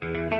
Bye.